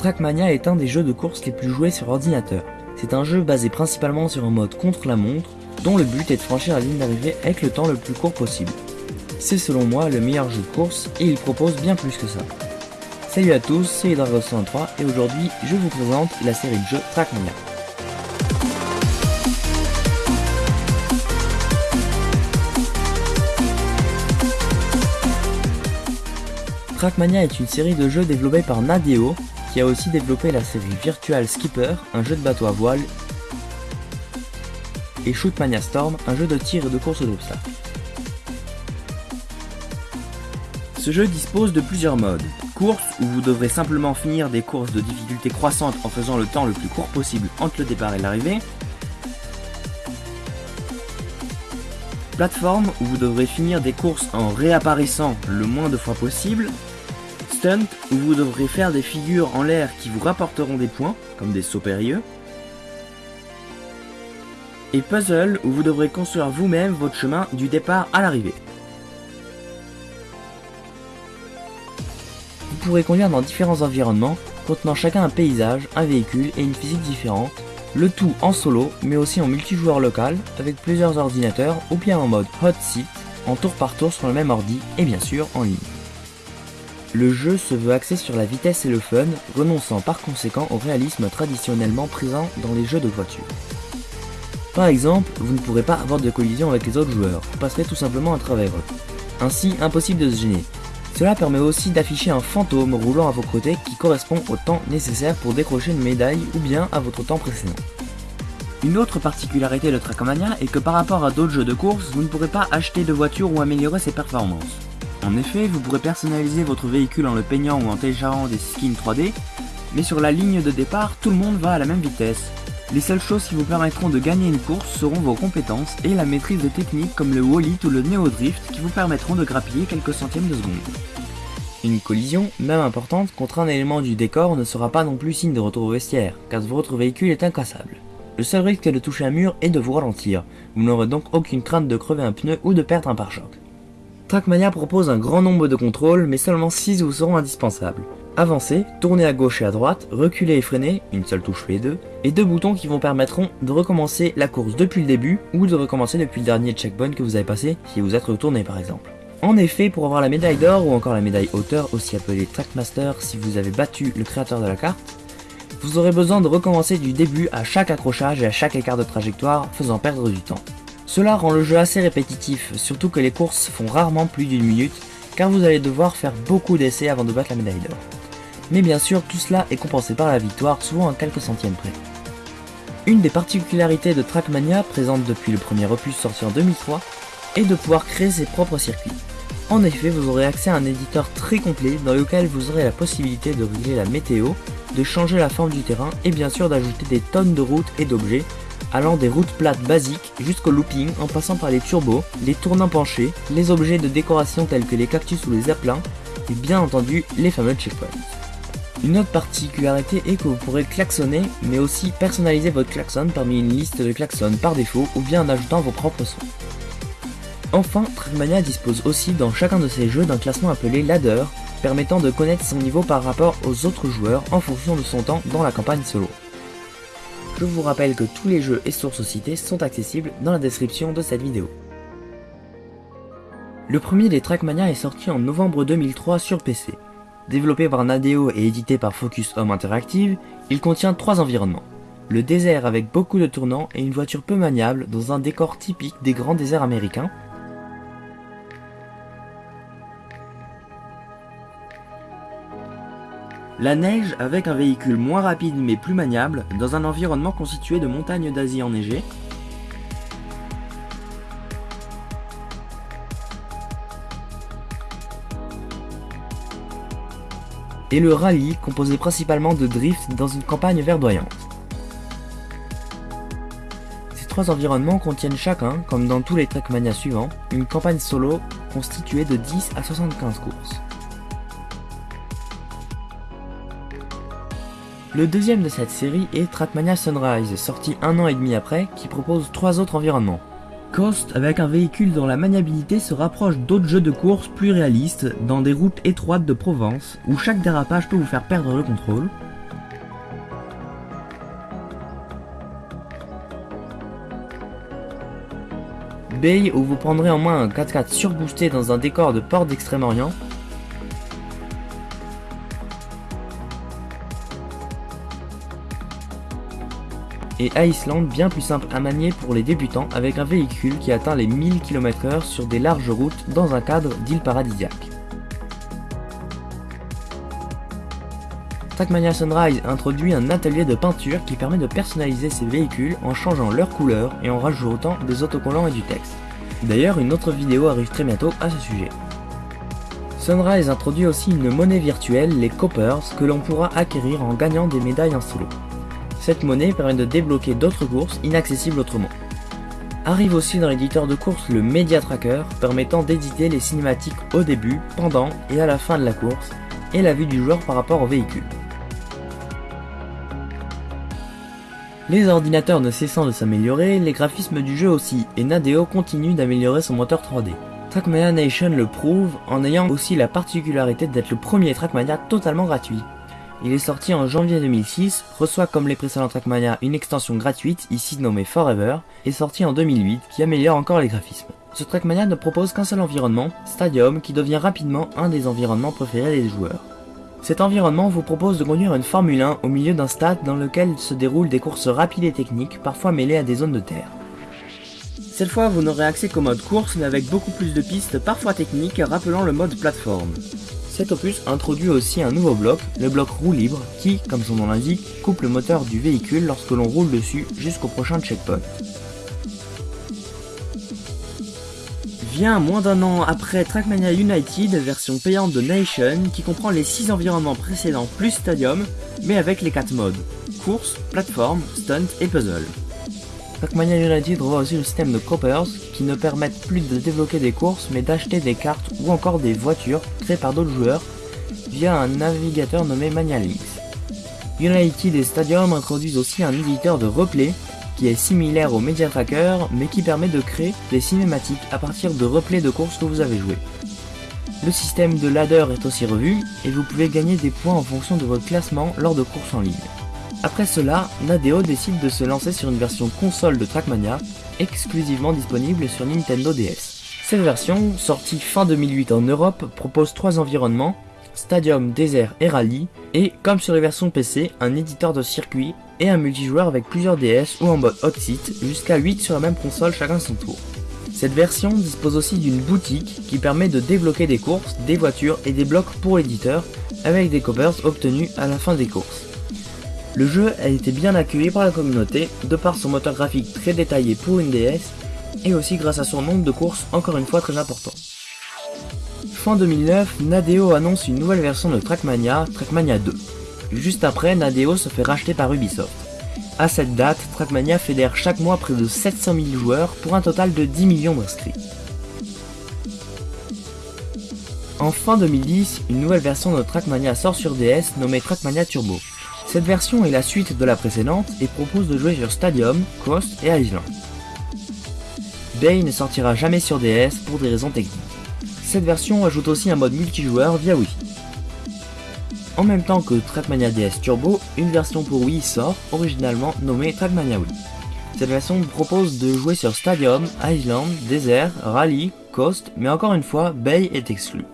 Trackmania est un des jeux de course les plus joués sur ordinateur. C'est un jeu basé principalement sur un mode contre la montre, dont le but est de franchir la ligne d'arrivée avec le temps le plus court possible. C'est selon moi le meilleur jeu de course et il propose bien plus que ça. Salut à tous, c'est Hydrago103 et aujourd'hui je vous présente la série de jeux Trackmania. Trackmania est une série de jeux développés par Nadeo, qui a aussi développé la série Virtual Skipper, un jeu de bateau à voile, et Shootmania Storm, un jeu de tir et de course d'obstacles. Ce jeu dispose de plusieurs modes. Course, où vous devrez simplement finir des courses de difficulté croissante en faisant le temps le plus court possible entre le départ et l'arrivée. Plateforme, où vous devrez finir des courses en réapparaissant le moins de fois possible stunt où vous devrez faire des figures en l'air qui vous rapporteront des points, comme des sauts périlleux. Et puzzle où vous devrez construire vous-même votre chemin du départ à l'arrivée. Vous pourrez conduire dans différents environnements, contenant chacun un paysage, un véhicule et une physique différente, le tout en solo, mais aussi en multijoueur local, avec plusieurs ordinateurs, ou bien en mode hot seat, en tour par tour sur le même ordi, et bien sûr en ligne. Le jeu se veut axé sur la vitesse et le fun, renonçant par conséquent au réalisme traditionnellement présent dans les jeux de voiture. Par exemple, vous ne pourrez pas avoir de collision avec les autres joueurs, vous passerez tout simplement à travers eux. Ainsi, impossible de se gêner. Cela permet aussi d'afficher un fantôme roulant à vos côtés qui correspond au temps nécessaire pour décrocher une médaille ou bien à votre temps précédent. Une autre particularité de Trackmania est que par rapport à d'autres jeux de course, vous ne pourrez pas acheter de voiture ou améliorer ses performances. En effet, vous pourrez personnaliser votre véhicule en le peignant ou en téléchargeant des skins 3D, mais sur la ligne de départ, tout le monde va à la même vitesse. Les seules choses qui vous permettront de gagner une course seront vos compétences et la maîtrise de techniques comme le wall ou le neo drift qui vous permettront de grappiller quelques centièmes de seconde. Une collision, même importante, contre un élément du décor ne sera pas non plus signe de retour au vestiaire, car votre véhicule est incassable. Le seul risque de toucher un mur est de vous ralentir, vous n'aurez donc aucune crainte de crever un pneu ou de perdre un pare-choc. Trackmania propose un grand nombre de contrôles, mais seulement 6 vous seront indispensables. Avancez, tournez à gauche et à droite, reculer et freiner, une seule touche les deux, et deux boutons qui vous permettront de recommencer la course depuis le début, ou de recommencer depuis le dernier checkpoint que vous avez passé, si vous êtes retourné par exemple. En effet, pour avoir la médaille d'or ou encore la médaille hauteur, aussi appelée Trackmaster si vous avez battu le créateur de la carte, vous aurez besoin de recommencer du début à chaque accrochage et à chaque écart de trajectoire, faisant perdre du temps. Cela rend le jeu assez répétitif, surtout que les courses font rarement plus d'une minute, car vous allez devoir faire beaucoup d'essais avant de battre la médaille d'or. Mais bien sûr, tout cela est compensé par la victoire, souvent à quelques centièmes près. Une des particularités de Trackmania, présente depuis le premier opus sorti en 2003, est de pouvoir créer ses propres circuits. En effet, vous aurez accès à un éditeur très complet dans lequel vous aurez la possibilité de régler la météo, de changer la forme du terrain et bien sûr d'ajouter des tonnes de routes et d'objets allant des routes plates basiques jusqu'au looping en passant par les turbos, les tournants penchés, les objets de décoration tels que les cactus ou les aplats, et bien entendu les fameux checkpoints. Une autre particularité est que vous pourrez klaxonner, mais aussi personnaliser votre klaxon parmi une liste de klaxons par défaut ou bien en ajoutant vos propres sons. Enfin, Trackmania dispose aussi dans chacun de ses jeux d'un classement appelé ladder, permettant de connaître son niveau par rapport aux autres joueurs en fonction de son temps dans la campagne solo. Je vous rappelle que tous les jeux et sources cités sont accessibles dans la description de cette vidéo. Le premier des Trackmania est sorti en novembre 2003 sur PC. Développé par Nadeo et édité par Focus Home Interactive, il contient trois environnements. Le désert avec beaucoup de tournants et une voiture peu maniable dans un décor typique des grands déserts américains, La neige avec un véhicule moins rapide mais plus maniable dans un environnement constitué de montagnes d'Asie enneigées. Et le rallye composé principalement de drift dans une campagne verdoyante. Ces trois environnements contiennent chacun, comme dans tous les Trackmania suivants, une campagne solo constituée de 10 à 75 courses. Le deuxième de cette série est Trackmania Sunrise, sorti un an et demi après, qui propose trois autres environnements. Coast, avec un véhicule dont la maniabilité se rapproche d'autres jeux de course plus réalistes, dans des routes étroites de Provence, où chaque dérapage peut vous faire perdre le contrôle. Bay, où vous prendrez en main un 4x4 surboosté dans un décor de port d'Extrême-Orient, et Iceland bien plus simple à manier pour les débutants avec un véhicule qui atteint les 1000 km/h sur des larges routes dans un cadre d'île paradisiaque. Trackmania Sunrise introduit un atelier de peinture qui permet de personnaliser ses véhicules en changeant leur couleur et en rajoutant des autocollants et du texte. D'ailleurs, une autre vidéo arrive très bientôt à ce sujet. Sunrise introduit aussi une monnaie virtuelle, les Coppers, que l'on pourra acquérir en gagnant des médailles en solo. Cette monnaie permet de débloquer d'autres courses inaccessibles autrement. Arrive aussi dans l'éditeur de course le Media Tracker, permettant d'éditer les cinématiques au début, pendant et à la fin de la course, et la vue du joueur par rapport au véhicule. Les ordinateurs ne cessant de s'améliorer, les graphismes du jeu aussi, et Nadeo continue d'améliorer son moteur 3D. Trackmania Nation le prouve en ayant aussi la particularité d'être le premier Trackmania totalement gratuit. Il est sorti en janvier 2006, reçoit comme les précédents Trackmania une extension gratuite, ici nommée Forever, et sorti en 2008, qui améliore encore les graphismes. Ce Trackmania ne propose qu'un seul environnement, Stadium, qui devient rapidement un des environnements préférés des joueurs. Cet environnement vous propose de conduire une Formule 1 au milieu d'un stade dans lequel se déroulent des courses rapides et techniques, parfois mêlées à des zones de terre. Cette fois, vous n'aurez accès qu'au mode course, mais avec beaucoup plus de pistes, parfois techniques, rappelant le mode plateforme. Cet opus introduit aussi un nouveau bloc, le bloc roue libre, qui, comme son nom l'indique, coupe le moteur du véhicule lorsque l'on roule dessus jusqu'au prochain checkpoint. vient moins d'un an après Trackmania United, version payante de Nation, qui comprend les 6 environnements précédents plus Stadium, mais avec les 4 modes, course, plateforme, stunt et puzzle. Trackmania United revoit aussi le système de Coppers, qui ne permettent plus de débloquer des courses, mais d'acheter des cartes ou encore des voitures créées par d'autres joueurs, via un navigateur nommé Manialinks. United et Stadium introduisent aussi un éditeur de replay qui est similaire au Media Tracker mais qui permet de créer des cinématiques à partir de replays de courses que vous avez joué. Le système de ladder est aussi revu et vous pouvez gagner des points en fonction de votre classement lors de courses en ligne. Après cela, Nadeo décide de se lancer sur une version console de Trackmania, exclusivement disponible sur Nintendo DS. Cette version, sortie fin 2008 en Europe, propose trois environnements, Stadium, Désert et Rallye, et, comme sur les versions PC, un éditeur de circuit et un multijoueur avec plusieurs DS ou en mode hot seat, jusqu'à 8 sur la même console chacun son tour. Cette version dispose aussi d'une boutique qui permet de débloquer des courses, des voitures et des blocs pour l'éditeur, avec des coppers obtenus à la fin des courses. Le jeu a été bien accueilli par la communauté, de par son moteur graphique très détaillé pour une DS, et aussi grâce à son nombre de courses encore une fois très important. Fin 2009, Nadeo annonce une nouvelle version de Trackmania, Trackmania 2. Juste après, Nadeo se fait racheter par Ubisoft. À cette date, Trackmania fédère chaque mois près de 700 000 joueurs pour un total de 10 millions d'inscrits. En fin 2010, une nouvelle version de Trackmania sort sur DS nommée Trackmania Turbo. Cette version est la suite de la précédente et propose de jouer sur Stadium, Coast et Island. Bay ne sortira jamais sur DS pour des raisons techniques. Cette version ajoute aussi un mode multijoueur via Wi-Fi. En même temps que Trackmania DS Turbo, une version pour Wii sort, originalement nommée Trackmania Wii. Cette version propose de jouer sur Stadium, Island, Desert, Rally, Coast, mais encore une fois, Bay est exclu.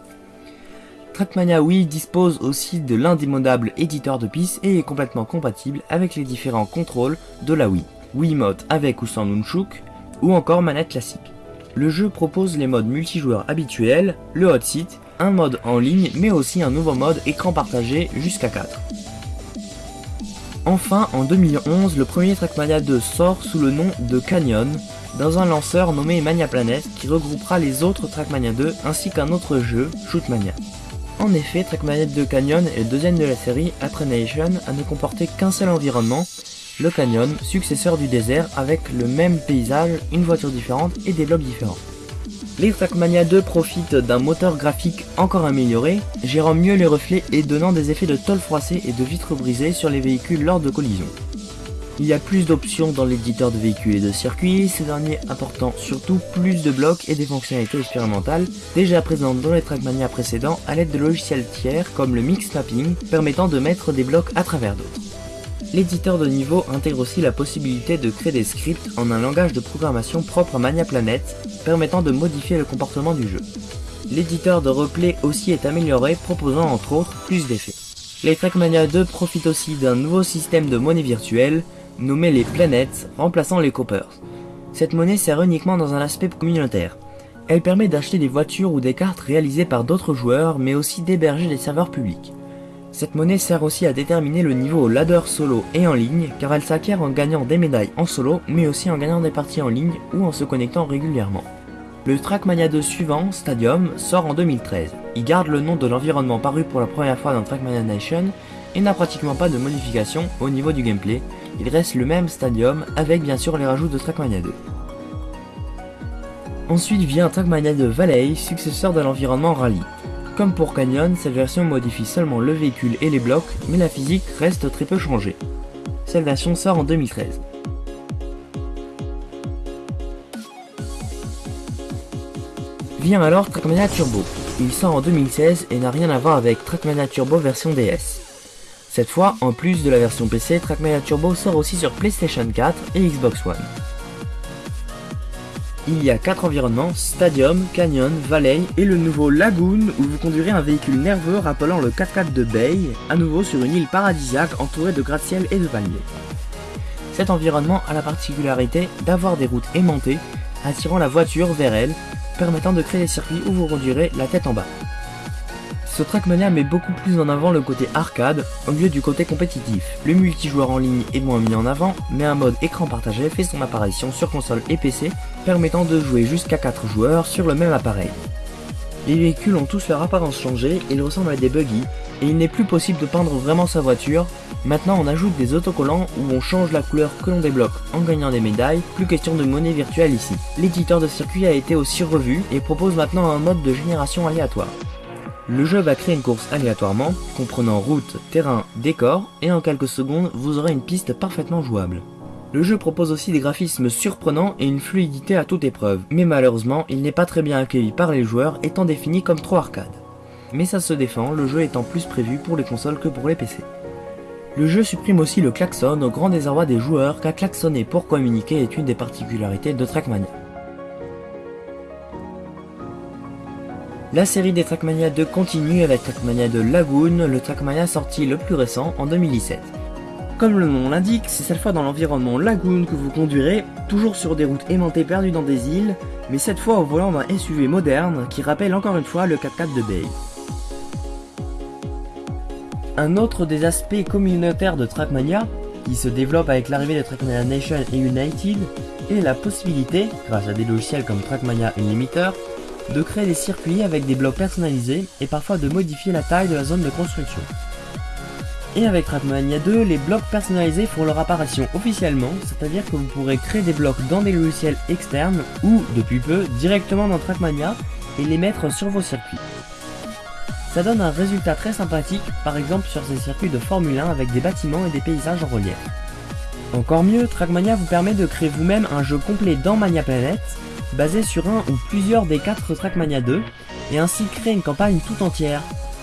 Trackmania Wii dispose aussi de l'indémodable éditeur de pistes et est complètement compatible avec les différents contrôles de la Wii. Wiimote avec ou sans Nunchuk, ou encore manette classique. Le jeu propose les modes multijoueurs habituels, le hot seat, un mode en ligne mais aussi un nouveau mode écran partagé jusqu'à 4. Enfin, en 2011, le premier Trackmania 2 sort sous le nom de Canyon, dans un lanceur nommé Mania Planet qui regroupera les autres Trackmania 2 ainsi qu'un autre jeu, Shootmania. En effet, Trackmania 2 Canyon est le deuxième de la série après Nation à ne comporter qu'un seul environnement, le canyon, successeur du désert avec le même paysage, une voiture différente et des blocs différents. Les Trackmania 2 profitent d'un moteur graphique encore amélioré, gérant mieux les reflets et donnant des effets de tôle froissée et de vitres brisées sur les véhicules lors de collisions. Il y a plus d'options dans l'éditeur de véhicules et de circuits, ces derniers apportant surtout plus de blocs et des fonctionnalités expérimentales déjà présentes dans les Trackmania précédents à l'aide de logiciels tiers comme le Mix Mapping permettant de mettre des blocs à travers d'autres. L'éditeur de niveau intègre aussi la possibilité de créer des scripts en un langage de programmation propre à Mania Planet, permettant de modifier le comportement du jeu. L'éditeur de replay aussi est amélioré, proposant entre autres plus d'effets. Les Trackmania 2 profitent aussi d'un nouveau système de monnaie virtuelle, nommé les Planets, remplaçant les Coppers. Cette monnaie sert uniquement dans un aspect communautaire. Elle permet d'acheter des voitures ou des cartes réalisées par d'autres joueurs, mais aussi d'héberger des serveurs publics. Cette monnaie sert aussi à déterminer le niveau au ladder solo et en ligne, car elle s'acquiert en gagnant des médailles en solo, mais aussi en gagnant des parties en ligne ou en se connectant régulièrement. Le Trackmania 2 suivant, Stadium, sort en 2013. Il garde le nom de l'environnement paru pour la première fois dans Trackmania Nation et n'a pratiquement pas de modification au niveau du gameplay, il reste le même Stadium avec bien sûr les rajouts de Trackmania 2. Ensuite vient Trackmania 2 Valley, successeur de l'environnement Rally. Comme pour Canyon, cette version modifie seulement le véhicule et les blocs, mais la physique reste très peu changée. Cette version sort en 2013. Vient alors Trackmania Turbo. Il sort en 2016 et n'a rien à voir avec Trackmania Turbo version DS. Cette fois, en plus de la version PC, Trackmania Turbo sort aussi sur PlayStation 4 et Xbox One. Il y a 4 environnements, Stadium, Canyon, Valley et le nouveau Lagoon où vous conduirez un véhicule nerveux rappelant le 4x4 de Bay, à nouveau sur une île paradisiaque entourée de gratte-ciel et de palmiers. Cet environnement a la particularité d'avoir des routes aimantées, attirant la voiture vers elle, permettant de créer des circuits où vous conduirez la tête en bas. Ce Trackmania met beaucoup plus en avant le côté arcade au lieu du côté compétitif. Le multijoueur en ligne est moins mis en avant, mais un mode écran partagé fait son apparition sur console et PC, permettant de jouer jusqu'à 4 joueurs sur le même appareil. Les véhicules ont tous leur apparence changée, ils ressemblent à des buggy, et il n'est plus possible de peindre vraiment sa voiture, maintenant on ajoute des autocollants où on change la couleur que l'on débloque en gagnant des médailles, plus question de monnaie virtuelle ici. L'éditeur de circuit a été aussi revu et propose maintenant un mode de génération aléatoire. Le jeu va créer une course aléatoirement, comprenant route, terrain, décor, et en quelques secondes, vous aurez une piste parfaitement jouable. Le jeu propose aussi des graphismes surprenants et une fluidité à toute épreuve, mais malheureusement, il n'est pas très bien accueilli par les joueurs étant défini comme trop arcade. Mais ça se défend, le jeu étant plus prévu pour les consoles que pour les PC. Le jeu supprime aussi le klaxon au grand désarroi des joueurs car klaxonner pour communiquer est une des particularités de Trackmania. La série des Trackmania 2 continue avec Trackmania 2 Lagoon, le Trackmania sorti le plus récent en 2017. Comme le nom l'indique, c'est cette fois dans l'environnement Lagoon que vous conduirez, toujours sur des routes aimantées perdues dans des îles, mais cette fois au volant d'un SUV moderne qui rappelle encore une fois le 4x4 de Bay. Un autre des aspects communautaires de Trackmania, qui se développe avec l'arrivée de Trackmania Nation et United, est la possibilité, grâce à des logiciels comme Trackmania Unlimiter, de créer des circuits avec des blocs personnalisés et parfois de modifier la taille de la zone de construction. Et avec Trackmania 2, les blocs personnalisés font leur apparition officiellement, c'est-à-dire que vous pourrez créer des blocs dans des logiciels externes ou, depuis peu, directement dans Trackmania et les mettre sur vos circuits. Ça donne un résultat très sympathique, par exemple sur ces circuits de Formule 1 avec des bâtiments et des paysages en relief. Encore mieux, Trackmania vous permet de créer vous-même un jeu complet dans Mania Planet, basé sur un ou plusieurs des 4 Trackmania 2, et ainsi créer une campagne tout entière.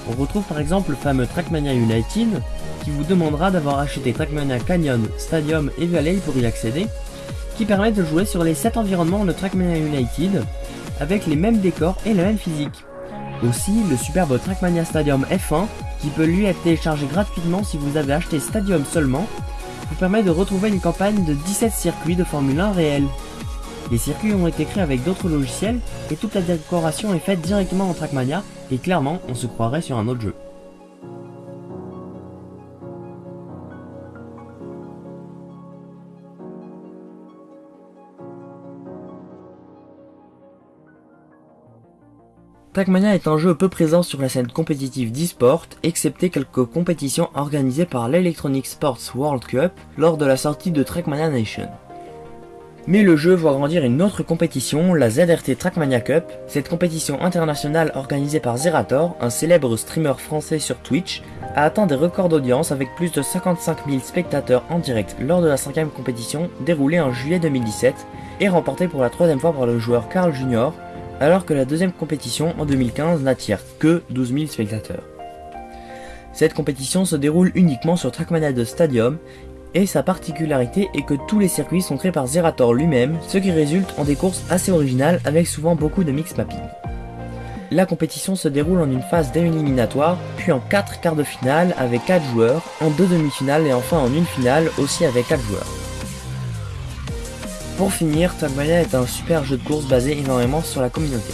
On retrouve par exemple le fameux Trackmania United, qui vous demandera d'avoir acheté Trackmania Canyon, Stadium et Valley pour y accéder, qui permet de jouer sur les 7 environnements de Trackmania United, avec les mêmes décors et la même physique. Aussi, le superbe Trackmania Stadium F1, qui peut lui être téléchargé gratuitement si vous avez acheté Stadium seulement, vous permet de retrouver une campagne de 17 circuits de Formule 1 réels. Les circuits ont été créés avec d'autres logiciels et toute la décoration est faite directement en Trackmania et clairement on se croirait sur un autre jeu. Trackmania est un jeu peu présent sur la scène compétitive d'e-sport, excepté quelques compétitions organisées par l'Electronic Sports World Cup lors de la sortie de Trackmania Nation. Mais le jeu voit grandir une autre compétition, la ZRT Trackmania Cup. Cette compétition internationale organisée par Zerator, un célèbre streamer français sur Twitch, a atteint des records d'audience avec plus de 55 000 spectateurs en direct lors de la cinquième compétition déroulée en juillet 2017 et remportée pour la troisième fois par le joueur Carl Junior, alors que la deuxième compétition en 2015 n'attire que 12 000 spectateurs. Cette compétition se déroule uniquement sur Trackmania 2 Stadium Et sa particularité est que tous les circuits sont créés par Zerator lui-même, ce qui résulte en des courses assez originales avec souvent beaucoup de mix mapping. La compétition se déroule en une phase d'éliminatoire, puis en 4 quarts de finale avec 4 joueurs, en 2 demi-finales et enfin en une finale aussi avec 4 joueurs. Pour finir, Trackmania est un super jeu de course basé énormément sur la communauté.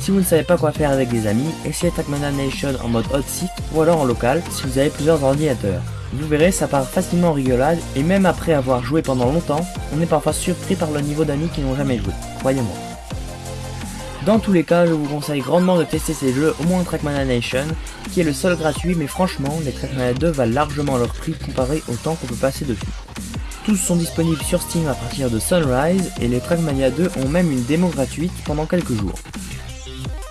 Si vous ne savez pas quoi faire avec des amis, essayez Trackmania Nation en mode hot seat ou alors en local si vous avez plusieurs ordinateurs. Vous verrez, ça part facilement en rigolade et même après avoir joué pendant longtemps, on est parfois surpris par le niveau d'amis qui n'ont jamais joué, croyez-moi. Dans tous les cas, je vous conseille grandement de tester ces jeux, au moins Trackmania Nation, qui est le seul gratuit, mais franchement, les Trackmania 2 valent largement leur prix comparé au temps qu'on peut passer dessus. Tous sont disponibles sur Steam à partir de Sunrise, et les Trackmania 2 ont même une démo gratuite pendant quelques jours.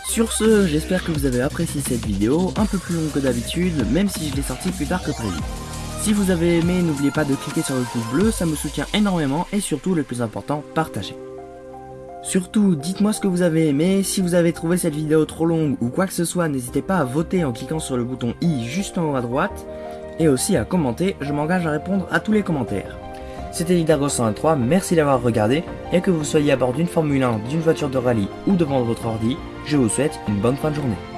Sur ce, j'espère que vous avez apprécié cette vidéo, un peu plus longue que d'habitude, même si je l'ai sortie plus tard que prévu. Si vous avez aimé, n'oubliez pas de cliquer sur le pouce bleu, ça me soutient énormément, et surtout, le plus important, partagez. Surtout, dites-moi ce que vous avez aimé, si vous avez trouvé cette vidéo trop longue ou quoi que ce soit, n'hésitez pas à voter en cliquant sur le bouton i juste en haut à droite, et aussi à commenter, je m'engage à répondre à tous les commentaires. C'était Lidargo 123, merci d'avoir regardé, et que vous soyez à bord d'une Formule 1, d'une voiture de rallye ou devant votre ordi, je vous souhaite une bonne fin de journée.